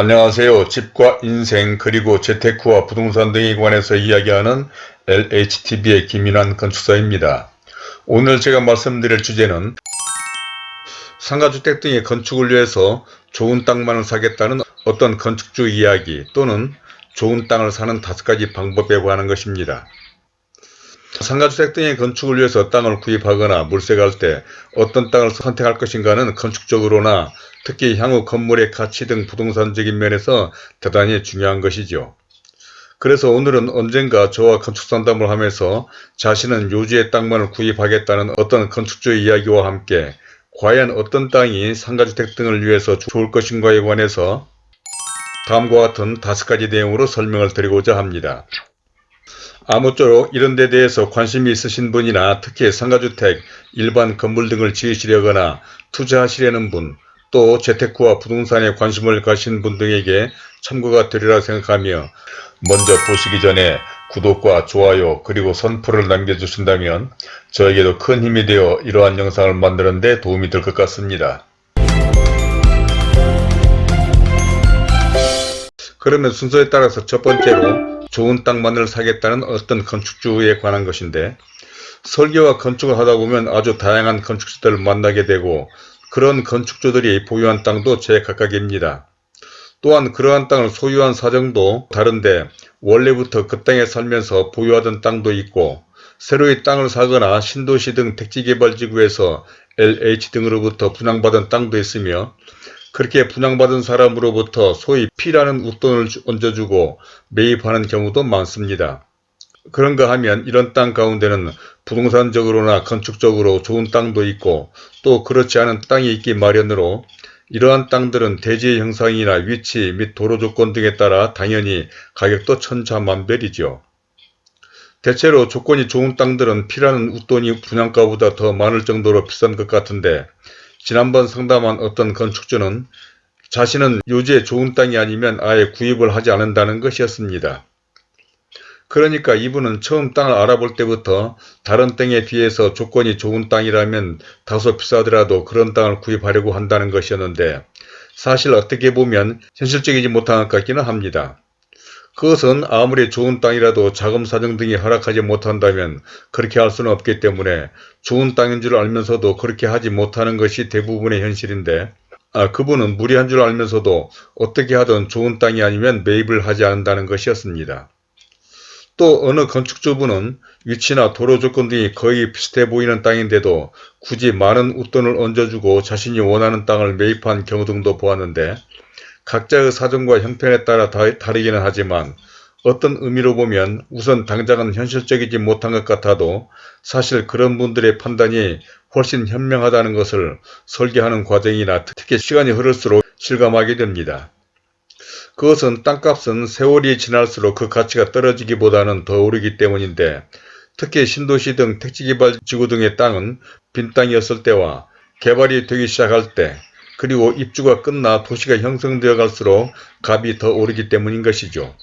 안녕하세요. 집과 인생 그리고 재테크와 부동산 등에 관해서 이야기하는 LHTV의 김인환 건축사입니다. 오늘 제가 말씀드릴 주제는 상가주택 등의 건축을 위해서 좋은 땅만을 사겠다는 어떤 건축주 이야기 또는 좋은 땅을 사는 다섯 가지 방법에 관한 것입니다. 상가주택 등의 건축을 위해서 땅을 구입하거나 물색할 때 어떤 땅을 선택할 것인가는 건축적으로나 특히 향후 건물의 가치 등 부동산적인 면에서 대단히 중요한 것이죠. 그래서 오늘은 언젠가 저와 건축상담을 하면서 자신은 요지의 땅만을 구입하겠다는 어떤 건축주 이야기와 함께 과연 어떤 땅이 상가주택 등을 위해서 좋을 것인가에 관해서 다음과 같은 다섯 가지 내용으로 설명을 드리고자 합니다. 아무쪼록 이런 데 대해서 관심이 있으신 분이나 특히 상가주택, 일반 건물 등을 지으시려거나 투자하시려는 분, 또 재테크와 부동산에 관심을 가신 분 등에게 참고가 되리라 생각하며 먼저 보시기 전에 구독과 좋아요 그리고 선풀을 남겨주신다면 저에게도 큰 힘이 되어 이러한 영상을 만드는 데 도움이 될 것 같습니다. 그러면 순서에 따라서 첫 번째로 좋은 땅만을 사겠다는 어떤 건축주에 관한 것인데 설계와 건축을 하다 보면 아주 다양한 건축주들을 만나게 되고 그런 건축주들이 보유한 땅도 제각각입니다. 또한 그러한 땅을 소유한 사정도 다른데 원래부터 그 땅에 살면서 보유하던 땅도 있고 새로이 땅을 사거나 신도시 등 택지개발지구에서 LH 등으로부터 분양받은 땅도 있으며 그렇게 분양받은 사람으로부터 소위 P라는 웃돈을 얹어주고 매입하는 경우도 많습니다. 그런가 하면 이런 땅 가운데는 부동산적으로나 건축적으로 좋은 땅도 있고 또 그렇지 않은 땅이 있기 마련으로 이러한 땅들은 대지의 형상이나 위치 및 도로 조건 등에 따라 당연히 가격도 천차만별이죠. 대체로 조건이 좋은 땅들은 피라는 웃돈이 분양가보다 더 많을 정도로 비싼 것 같은데 지난번 상담한 어떤 건축주는 자신은 요지에 좋은 땅이 아니면 아예 구입을 하지 않는다는 것이었습니다. 그러니까 이분은 처음 땅을 알아볼 때부터 다른 땅에 비해서 조건이 좋은 땅이라면 다소 비싸더라도 그런 땅을 구입하려고 한다는 것이었는데 사실 어떻게 보면 현실적이지 못한 것 같기는 합니다. 그것은 아무리 좋은 땅이라도 자금 사정 등이 허락하지 못한다면 그렇게 할 수는 없기 때문에 좋은 땅인 줄 알면서도 그렇게 하지 못하는 것이 대부분의 현실인데 아, 그분은 무리한 줄 알면서도 어떻게 하든 좋은 땅이 아니면 매입을 하지 않는다는 것이었습니다. 또 어느 건축주분은 위치나 도로 조건 등이 거의 비슷해 보이는 땅인데도 굳이 많은 웃돈을 얹어주고 자신이 원하는 땅을 매입한 경우 등도 보았는데 각자의 사정과 형편에 따라 다르기는 하지만 어떤 의미로 보면 우선 당장은 현실적이지 못한 것 같아도 사실 그런 분들의 판단이 훨씬 현명하다는 것을 설계하는 과정이나 특히 시간이 흐를수록 실감하게 됩니다. 그것은 땅값은 세월이 지날수록 그 가치가 떨어지기보다는 더 오르기 때문인데 특히 신도시 등 택지개발 지구 등의 땅은 빈 땅이었을 때와 개발이 되기 시작할 때 그리고 입주가 끝나 도시가 형성되어 갈수록 값이 더 오르기 때문인 것이죠.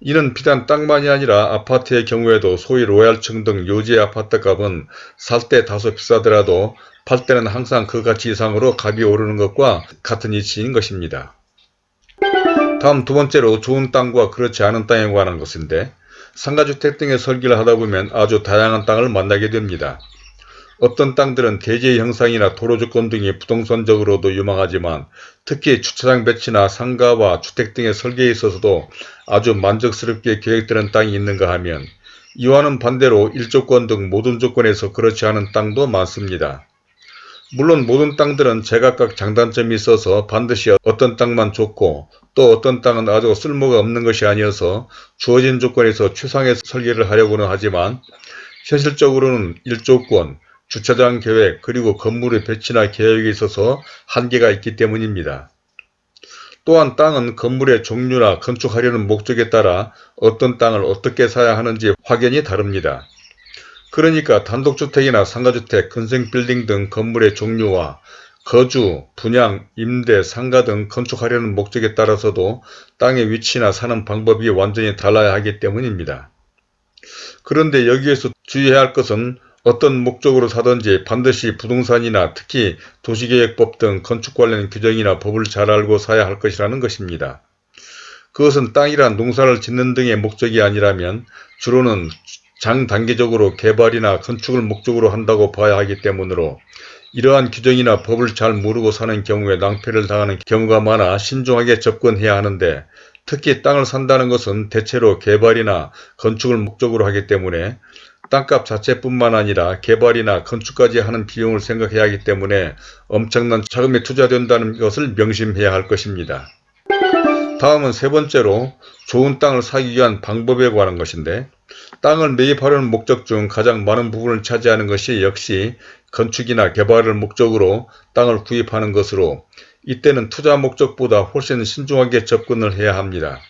이는 비단 땅만이 아니라 아파트의 경우에도 소위 로얄층 등 요지의 아파트 값은 살 때 다소 비싸더라도 팔 때는 항상 그 가치 이상으로 값이 오르는 것과 같은 이치인 것입니다. 다음 두 번째로 좋은 땅과 그렇지 않은 땅에 관한 것인데 상가주택 등의 설계를 하다 보면 아주 다양한 땅을 만나게 됩니다. 어떤 땅들은 대지의 형상이나 도로 조건 등이 부동산적으로도 유망하지만 특히 주차장 배치나 상가와 주택 등의 설계에 있어서도 아주 만족스럽게 계획되는 땅이 있는가 하면 이와는 반대로 일조건 등 모든 조건에서 그렇지 않은 땅도 많습니다. 물론 모든 땅들은 제각각 장단점이 있어서 반드시 어떤 땅만 좋고 또 어떤 땅은 아주 쓸모가 없는 것이 아니어서 주어진 조건에서 최상의 설계를 하려고는 하지만 현실적으로는 일조권, 주차장 계획 그리고 건물의 배치나 계획에 있어서 한계가 있기 때문입니다. 또한 땅은 건물의 종류나 건축하려는 목적에 따라 어떤 땅을 어떻게 사야 하는지 확연히 다릅니다. 그러니까 단독주택이나 상가주택, 근생빌딩 등 건물의 종류와 거주, 분양, 임대, 상가 등 건축하려는 목적에 따라서도 땅의 위치나 사는 방법이 완전히 달라야 하기 때문입니다. 그런데 여기에서 주의해야 할 것은 어떤 목적으로 사든지 반드시 부동산이나 특히 도시계획법 등 건축 관련 규정이나 법을 잘 알고 사야 할 것이라는 것입니다. 그것은 땅이란 농사를 짓는 등의 목적이 아니라면 주로는 장단기적으로 개발이나 건축을 목적으로 한다고 봐야 하기 때문으로 이러한 규정이나 법을 잘 모르고 사는 경우에 낭패를 당하는 경우가 많아 신중하게 접근해야 하는데 특히 땅을 산다는 것은 대체로 개발이나 건축을 목적으로 하기 때문에 땅값 자체뿐만 아니라 개발이나 건축까지 하는 비용을 생각해야 하기 때문에 엄청난 자금이 투자된다는 것을 명심해야 할 것입니다. 다음은 세 번째로 좋은 땅을 사기 위한 방법에 관한 것인데 땅을 매입하려는 목적 중 가장 많은 부분을 차지하는 것이 역시 건축이나 개발을 목적으로 땅을 구입하는 것으로 이때는 투자 목적보다 훨씬 신중하게 접근을 해야 합니다.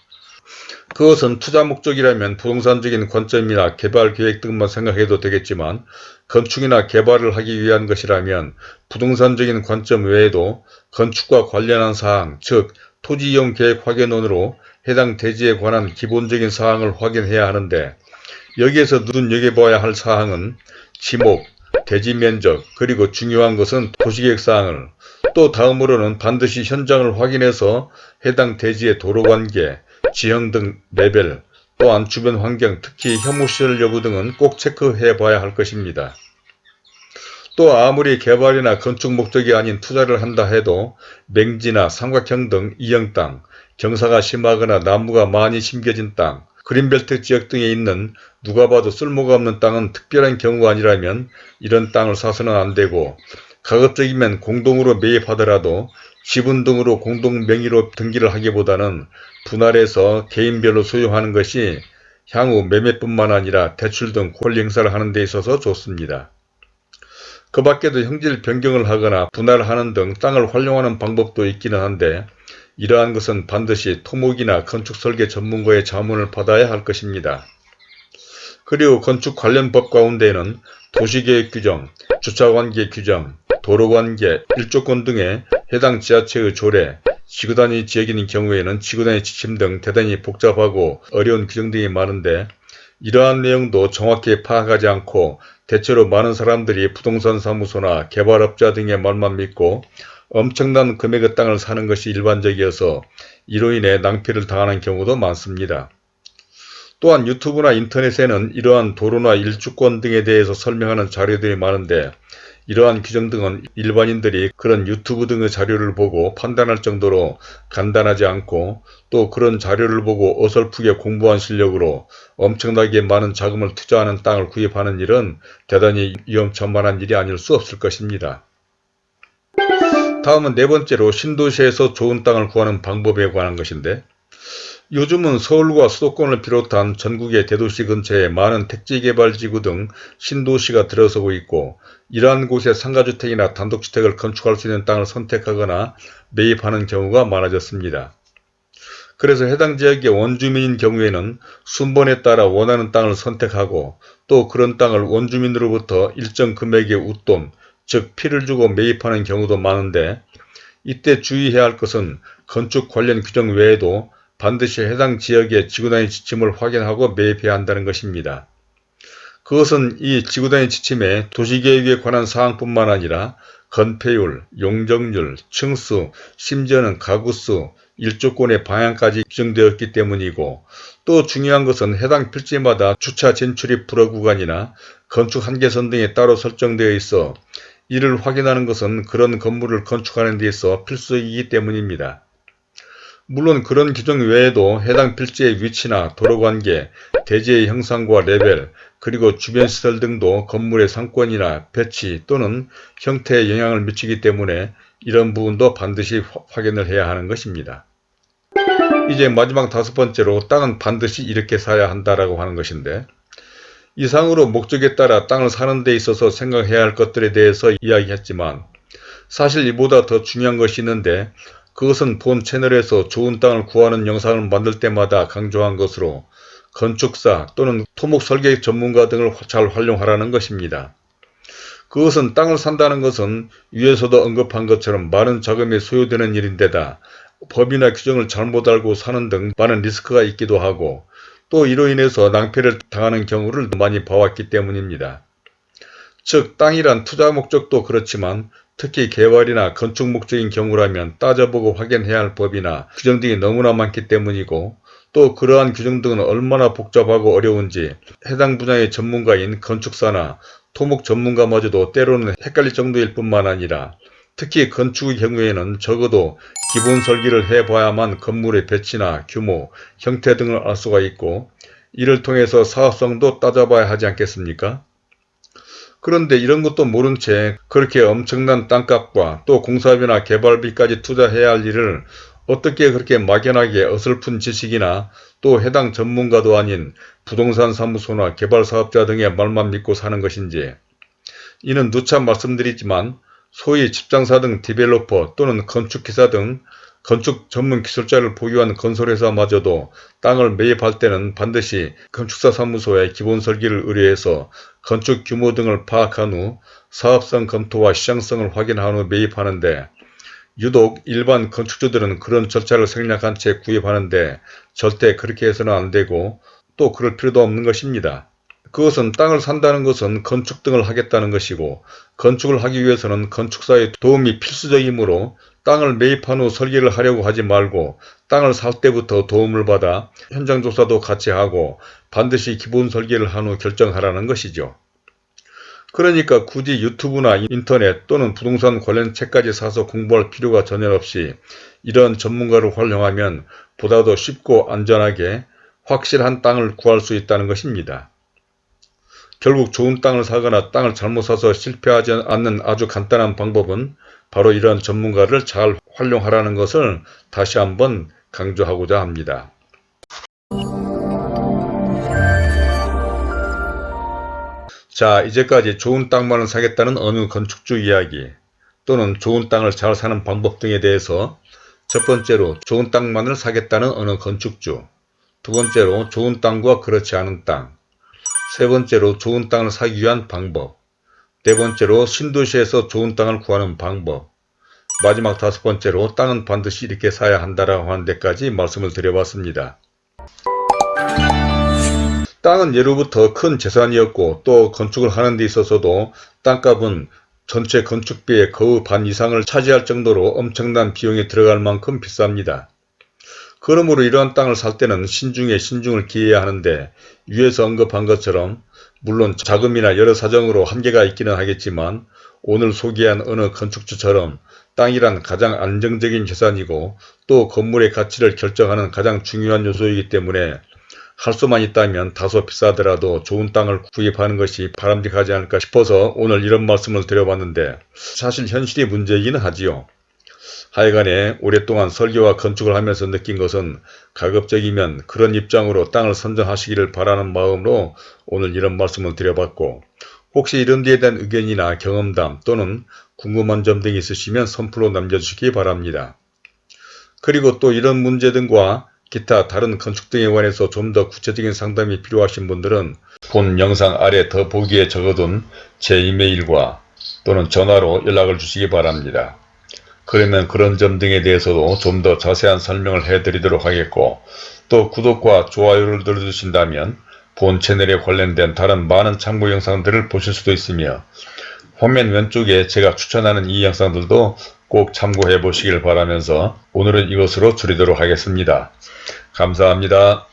그것은 투자 목적이라면 부동산적인 관점이나 개발 계획 등만 생각해도 되겠지만 건축이나 개발을 하기 위한 것이라면 부동산적인 관점 외에도 건축과 관련한 사항, 즉 토지 이용 계획 확인원으로 해당 대지에 관한 기본적인 사항을 확인해야 하는데 여기에서 눈여겨봐야 할 사항은 지목, 대지 면적, 그리고 중요한 것은 도시계획 사항을 또 다음으로는 반드시 현장을 확인해서 해당 대지의 도로관계, 지형 등 레벨, 또한 주변 환경, 특히 혐오시설 여부 등은 꼭 체크해 봐야 할 것입니다. 또 아무리 개발이나 건축 목적이 아닌 투자를 한다 해도 맹지나 삼각형 등 이형 땅, 경사가 심하거나 나무가 많이 심겨진 땅, 그린벨트 지역 등에 있는 누가 봐도 쓸모가 없는 땅은 특별한 경우가 아니라면 이런 땅을 사서는 안되고 가급적이면 공동으로 매입하더라도 지분 등으로 공동 명의로 등기를 하기보다는 분할해서 개인별로 소유하는 것이 향후 매매뿐만 아니라 대출 등 권리 행사를 하는 데 있어서 좋습니다. 그 밖에도 형질 변경을 하거나 분할하는 등 땅을 활용하는 방법도 있기는 한데 이러한 것은 반드시 토목이나 건축 설계 전문가의 자문을 받아야 할 것입니다. 그리고 건축 관련 법 가운데에는 도시계획 규정, 주차관계 규정, 도로관계, 일조권 등의 해당 지자체의 조례, 지구단위 지역인 경우에는 지구단위 지침 등 대단히 복잡하고 어려운 규정 등이 많은데 이러한 내용도 정확히 파악하지 않고 대체로 많은 사람들이 부동산 사무소나 개발업자 등의 말만 믿고 엄청난 금액의 땅을 사는 것이 일반적이어서 이로 인해 낭패를 당하는 경우도 많습니다. 또한 유튜브나 인터넷에는 이러한 도로나 일주권 등에 대해서 설명하는 자료들이 많은데 이러한 규정 등은 일반인들이 그런 유튜브 등의 자료를 보고 판단할 정도로 간단하지 않고 또 그런 자료를 보고 어설프게 공부한 실력으로 엄청나게 많은 자금을 투자하는 땅을 구입하는 일은 대단히 위험천만한 일이 아닐 수 없을 것입니다. 다음은 네 번째로 신도시에서 좋은 땅을 구하는 방법에 관한 것인데 요즘은 서울과 수도권을 비롯한 전국의 대도시 근처에 많은 택지개발지구 등 신도시가 들어서고 있고 이러한 곳에 상가주택이나 단독주택을 건축할 수 있는 땅을 선택하거나 매입하는 경우가 많아졌습니다. 그래서 해당 지역의 원주민인 경우에는 순번에 따라 원하는 땅을 선택하고 또 그런 땅을 원주민으로부터 일정 금액의 웃돈, 즉 피를 주고 매입하는 경우도 많은데 이때 주의해야 할 것은 건축 관련 규정 외에도 반드시 해당 지역의 지구단위 지침을 확인하고 매입해야 한다는 것입니다. 그것은 이 지구단위 지침에 도시계획에 관한 사항뿐만 아니라 건폐율, 용적률, 층수, 심지어는 가구수, 일조권의 방향까지 규정되었기 때문이고 또 중요한 것은 해당 필지마다 주차 진출입 불허 구간이나 건축 한계선 등이 따로 설정되어 있어 이를 확인하는 것은 그런 건물을 건축하는 데 있어 필수이기 때문입니다. 물론 그런 규정 외에도 해당 필지의 위치나 도로관계, 대지의 형상과 레벨, 그리고 주변 시설 등도 건물의 상권이나 배치 또는 형태에 영향을 미치기 때문에 이런 부분도 반드시 확인을 해야 하는 것입니다. 이제 마지막 다섯 번째로 땅은 반드시 이렇게 사야 한다라고 하는 것인데 이상으로 목적에 따라 땅을 사는 데 있어서 생각해야 할 것들에 대해서 이야기했지만 사실 이보다 더 중요한 것이 있는데 그것은 본 채널에서 좋은 땅을 구하는 영상을 만들 때마다 강조한 것으로 건축사 또는 토목 설계 전문가 등을 잘 활용하라는 것입니다. 그것은 땅을 산다는 것은 위에서도 언급한 것처럼 많은 자금이 소요되는 일인데다 법이나 규정을 잘못 알고 사는 등 많은 리스크가 있기도 하고 또 이로 인해서 낭패를 당하는 경우를 많이 봐왔기 때문입니다. 즉 땅이란 투자 목적도 그렇지만 특히 개발이나 건축 목적인 경우라면 따져보고 확인해야 할 법이나 규정 등이 너무나 많기 때문이고 또 그러한 규정 등은 얼마나 복잡하고 어려운지 해당 분야의 전문가인 건축사나 토목 전문가마저도 때로는 헷갈릴 정도일 뿐만 아니라 특히 건축의 경우에는 적어도 기본 설계를 해봐야만 건물의 배치나 규모, 형태 등을 알 수가 있고 이를 통해서 사업성도 따져봐야 하지 않겠습니까? 그런데 이런 것도 모른 채 그렇게 엄청난 땅값과 또 공사비나 개발비까지 투자해야 할 일을 어떻게 그렇게 막연하게 어설픈 지식이나 또 해당 전문가도 아닌 부동산 사무소나 개발사업자 등의 말만 믿고 사는 것인지. 이는 누차 말씀드리지만 소위 집장사 등 디벨로퍼 또는 건축기사 등 건축 전문 기술자를 보유한 건설회사마저도 땅을 매입할 때는 반드시 건축사 사무소에 기본 설계를 의뢰해서 건축 규모 등을 파악한 후 사업성 검토와 시장성을 확인한 후 매입하는데 유독 일반 건축주들은 그런 절차를 생략한 채 구입하는데 절대 그렇게 해서는 안되고 또 그럴 필요도 없는 것입니다. 그것은 땅을 산다는 것은 건축 등을 하겠다는 것이고 건축을 하기 위해서는 건축사의 도움이 필수적이므로 땅을 매입한 후 설계를 하려고 하지 말고 땅을 살 때부터 도움을 받아 현장 조사도 같이 하고 반드시 기본 설계를 한 후 결정하라는 것이죠. 그러니까 굳이 유튜브나 인터넷 또는 부동산 관련 책까지 사서 공부할 필요가 전혀 없이 이런 전문가를 활용하면 보다 더 쉽고 안전하게 확실한 땅을 구할 수 있다는 것입니다. 결국 좋은 땅을 사거나 땅을 잘못 사서 실패하지 않는 아주 간단한 방법은 바로 이런 전문가를 잘 활용하라는 것을 다시 한번 강조하고자 합니다. 자 이제까지 좋은 땅만을 사겠다는 어느 건축주 이야기 또는 좋은 땅을 잘 사는 방법 등에 대해서 첫 번째로 좋은 땅만을 사겠다는 어느 건축주 두 번째로 좋은 땅과 그렇지 않은 땅 세 번째로 좋은 땅을 사기 위한 방법 네 번째로 신도시에서 좋은 땅을 구하는 방법 마지막 다섯 번째로 땅은 반드시 이렇게 사야 한다라고 하는 데까지 말씀을 드려봤습니다. 땅은 예로부터 큰 재산이었고 또 건축을 하는 데 있어서도 땅값은 전체 건축비의 거의 반 이상을 차지할 정도로 엄청난 비용이 들어갈 만큼 비쌉니다. 그러므로 이러한 땅을 살 때는 신중에 신중을 기해야 하는데 위에서 언급한 것처럼 물론 자금이나 여러 사정으로 한계가 있기는 하겠지만 오늘 소개한 어느 건축주처럼 땅이란 가장 안정적인 재산이고 또 건물의 가치를 결정하는 가장 중요한 요소이기 때문에 할 수만 있다면 다소 비싸더라도 좋은 땅을 구입하는 것이 바람직하지 않을까 싶어서 오늘 이런 말씀을 드려봤는데 사실 현실이 문제이기는 하지요. 하여간에 오랫동안 설계와 건축을 하면서 느낀 것은 가급적이면 그런 입장으로 땅을 선정하시기를 바라는 마음으로 오늘 이런 말씀을 드려봤고 혹시 이런 데에 대한 의견이나 경험담 또는 궁금한 점 등이 있으시면 선플로 남겨주시기 바랍니다. 그리고 또 이런 문제 등과 기타 다른 건축 등에 관해서 좀 더 구체적인 상담이 필요하신 분들은 본 영상 아래 더 보기에 적어둔 제 이메일과 또는 전화로 연락을 주시기 바랍니다. 그러면 그런 점 등에 대해서도 좀 더 자세한 설명을 해드리도록 하겠고 또 구독과 좋아요를 눌러주신다면 본 채널에 관련된 다른 많은 참고 영상들을 보실 수도 있으며 화면 왼쪽에 제가 추천하는 이 영상들도 꼭 참고해 보시길 바라면서 오늘은 이것으로 줄이도록 하겠습니다. 감사합니다.